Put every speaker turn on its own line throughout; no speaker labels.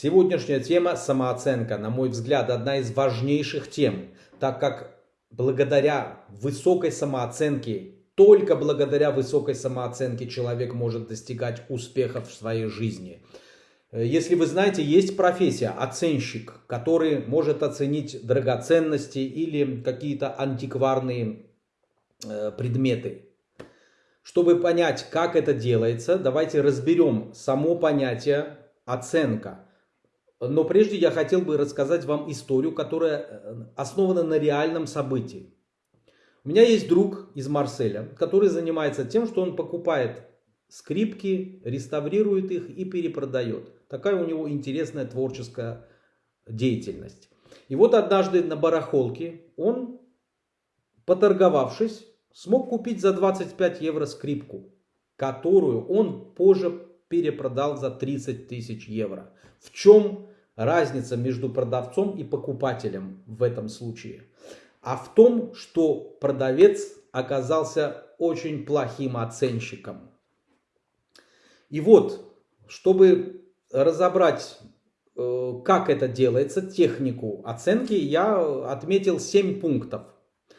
Сегодняшняя тема самооценка, на мой взгляд, одна из важнейших тем, так как благодаря высокой самооценке, только благодаря высокой самооценке человек может достигать успехов в своей жизни. Если вы знаете, есть профессия оценщик, который может оценить драгоценности или какие-то антикварные э, предметы. Чтобы понять, как это делается, давайте разберем само понятие оценка. Но прежде я хотел бы рассказать вам историю, которая э, основана на реальном событии. У меня есть друг из Марселя, который занимается тем, что он покупает скрипки, реставрирует их и перепродает. Такая у него интересная творческая деятельность. И вот однажды на барахолке он, поторговавшись, смог купить за 25 евро скрипку, которую он позже перепродал за 30 тысяч евро. В чем разница между продавцом и покупателем в этом случае? А в том, что продавец оказался очень плохим оценщиком. И вот, чтобы разобрать, э, как это делается, технику оценки, я отметил 7 пунктов.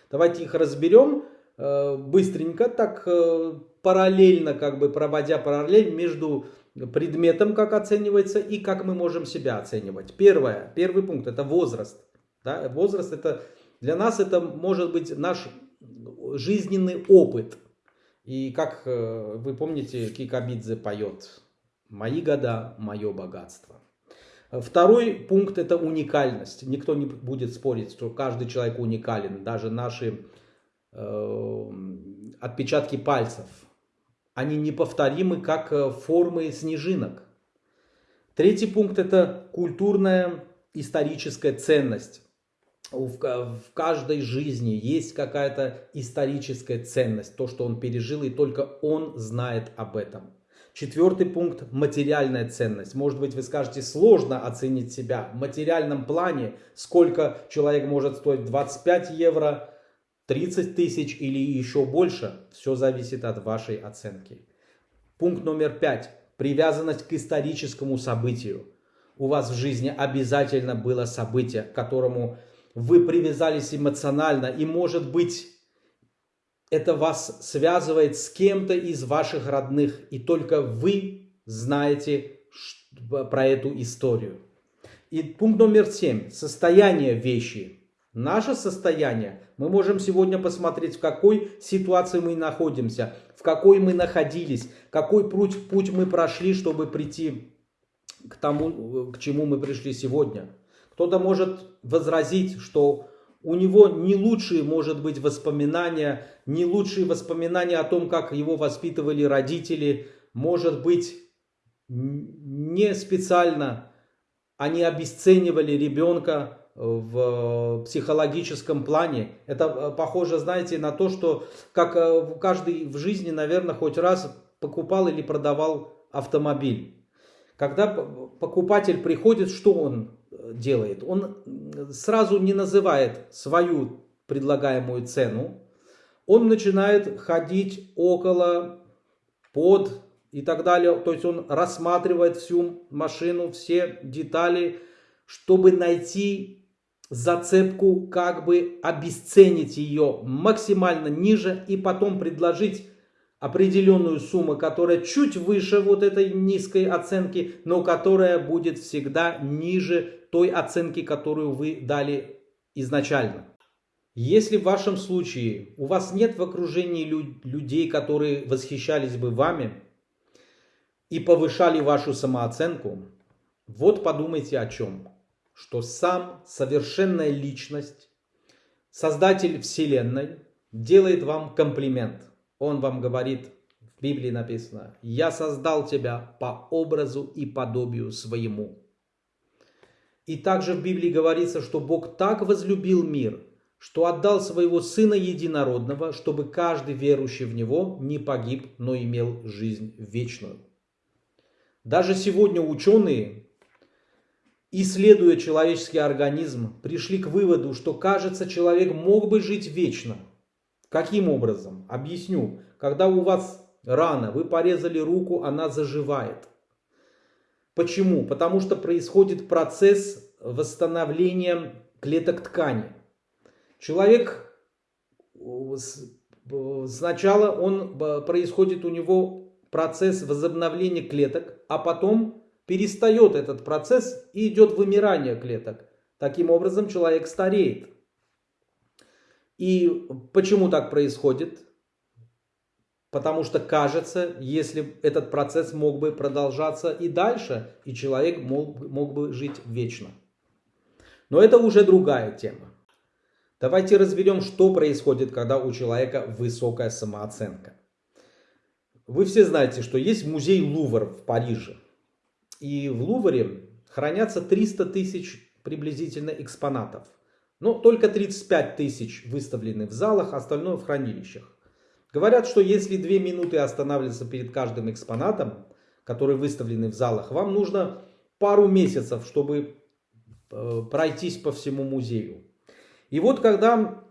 Давайте их разберем э, быстренько, так э, параллельно, как бы проводя параллель между предметом, как оценивается, и как мы можем себя оценивать. Первое, первый пункт это возраст. Да? Возраст это для нас это может быть наш жизненный опыт. И как э, вы помните, Кикабидзе поет «Мои года, мое богатство». Второй пункт это уникальность. Никто не будет спорить, что каждый человек уникален. Даже наши э, отпечатки пальцев они неповторимы, как э, формы снежинок. Третий пункт – это культурная историческая ценность. В каждой жизни есть какая-то историческая ценность, то, что он пережил, и только он знает об этом. Четвертый пункт – материальная ценность. Может быть, вы скажете, сложно оценить себя в материальном плане, сколько человек может стоить 25 евро, 30 тысяч или еще больше, все зависит от вашей оценки. Пункт номер пять. Привязанность к историческому событию. У вас в жизни обязательно было событие, к которому вы привязались эмоционально. И может быть, это вас связывает с кем-то из ваших родных. И только вы знаете про эту историю. И пункт номер семь. Состояние вещи. Наше состояние, мы можем сегодня посмотреть, в какой ситуации мы находимся, в какой мы находились, какой путь, путь мы прошли, чтобы прийти к тому, к чему мы пришли сегодня. Кто-то может возразить, что у него не лучшие, может быть, воспоминания, не лучшие воспоминания о том, как его воспитывали родители, может быть, не специально они обесценивали ребенка, в психологическом плане. Это э, похоже, знаете, на то, что как э, каждый в жизни, наверное, хоть раз покупал или продавал автомобиль. Когда покупатель приходит, что он э, делает? Он сразу не называет свою предлагаемую цену. Он начинает ходить около, под и так далее. То есть он рассматривает всю машину, все детали, чтобы найти зацепку, как бы обесценить ее максимально ниже и потом предложить определенную сумму, которая чуть выше вот этой низкой оценки, но которая будет всегда ниже той оценки, которую вы дали изначально. Если в вашем случае у вас нет в окружении людей, которые восхищались бы вами и повышали вашу самооценку, вот подумайте о чем что сам совершенная личность, создатель Вселенной, делает вам комплимент. Он вам говорит, в Библии написано, «Я создал тебя по образу и подобию своему». И также в Библии говорится, что Бог так возлюбил мир, что отдал своего Сына Единородного, чтобы каждый верующий в Него не погиб, но имел жизнь вечную. Даже сегодня ученые исследуя человеческий организм, пришли к выводу, что, кажется, человек мог бы жить вечно. Каким образом? Объясню. Когда у вас рана, вы порезали руку, она заживает. Почему? Потому что происходит процесс восстановления клеток ткани. Человек сначала он происходит у него процесс возобновления клеток, а потом перестает этот процесс и идет вымирание клеток. Таким образом человек стареет. И почему так происходит? Потому что кажется, если этот процесс мог бы продолжаться и дальше, и человек мог, мог бы жить вечно. Но это уже другая тема. Давайте разберем, что происходит, когда у человека высокая самооценка. Вы все знаете, что есть музей Лувр в Париже. И в Лувре хранятся 300 тысяч приблизительно экспонатов. Но только 35 тысяч выставлены в залах, остальное в хранилищах. Говорят, что если 2 минуты останавливаться перед каждым экспонатом, который выставлены в залах, вам нужно пару месяцев, чтобы э, пройтись по всему музею. И вот когда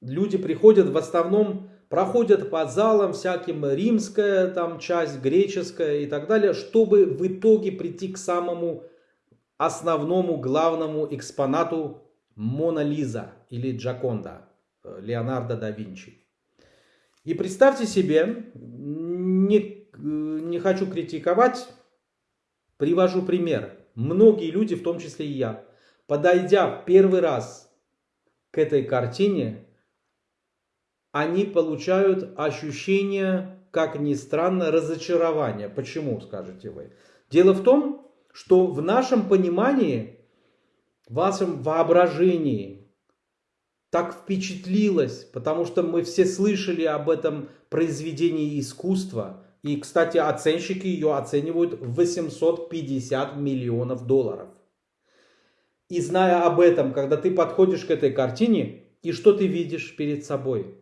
люди приходят, в основном проходят по залам всяким римская там часть, греческая и так далее, чтобы в итоге прийти к самому основному главному экспонату Мона Лиза или Джаконда э, Леонардо да Винчи. И представьте себе, не, э, не хочу критиковать, привожу пример. Многие люди, в том числе и я, подойдя первый раз к этой картине, они получают ощущение, как ни странно, разочарования. Почему, скажете вы? Дело в том, что в нашем понимании в вашем воображении так впечатлилось, потому что мы все слышали об этом произведении искусства. И, кстати, оценщики ее оценивают в 850 миллионов долларов. И зная об этом, когда ты подходишь к этой картине, и что ты видишь перед собой?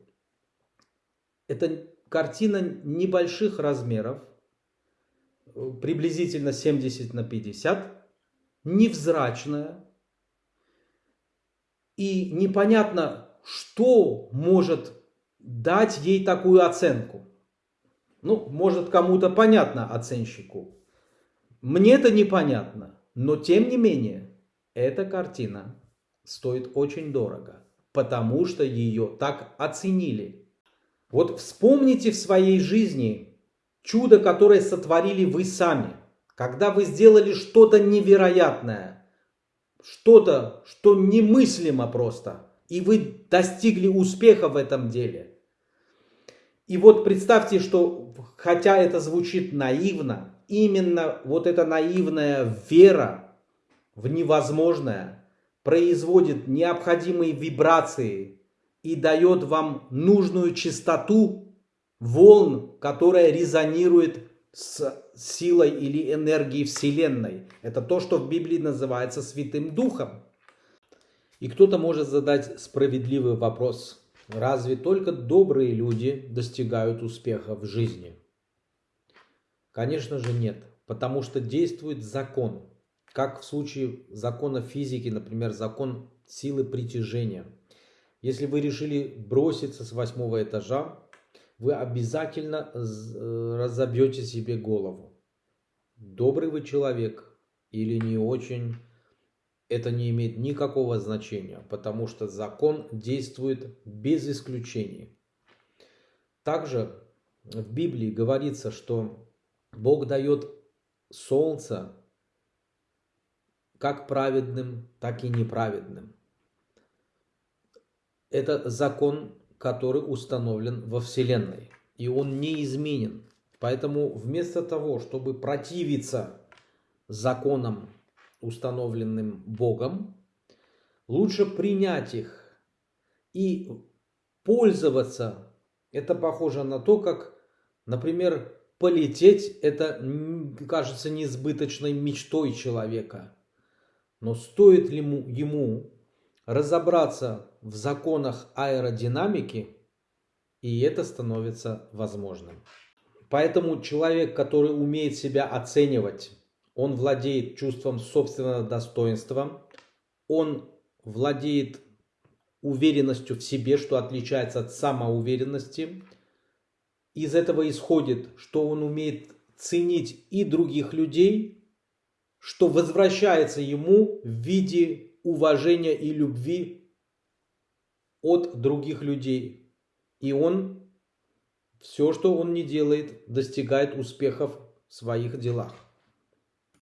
Это картина небольших размеров, приблизительно 70 на 50, невзрачная, и непонятно, что может дать ей такую оценку. Ну, может кому-то понятно оценщику. Мне это непонятно. Но тем не менее, эта картина стоит очень дорого. Потому что ее так оценили. Вот вспомните в своей жизни чудо, которое сотворили вы сами. Когда вы сделали что-то невероятное что-то, что немыслимо просто, и вы достигли успеха в этом деле. И вот представьте, что хотя это звучит наивно, именно вот эта наивная вера в невозможное производит необходимые вибрации и дает вам нужную частоту волн, которая резонирует с силой или энергией Вселенной. Это то, что в Библии называется Святым Духом. И кто-то может задать справедливый вопрос. Разве только добрые люди достигают успеха в жизни? Конечно же нет, потому что действует закон. Как в случае закона физики, например, закон силы притяжения. Если вы решили броситься с восьмого этажа, вы обязательно э, разобьете себе голову. Добрый вы человек или не очень, это не имеет никакого значения, потому что закон действует без исключений. Также в Библии говорится, что Бог дает солнце как праведным, так и неправедным. Это закон который установлен во Вселенной. И он не изменен. Поэтому вместо того, чтобы противиться законам, установленным Богом, лучше принять их и пользоваться. Это похоже на то, как, например, полететь, это кажется несбыточной мечтой человека. Но стоит ли ему разобраться в законах аэродинамики, и это становится возможным. Поэтому человек, который умеет себя оценивать, он владеет чувством собственного достоинства, он владеет уверенностью в себе, что отличается от самоуверенности. Из этого исходит, что он умеет ценить и других людей, что возвращается ему в виде уважения и любви от других людей. И он все, что он не делает, достигает успехов в своих делах.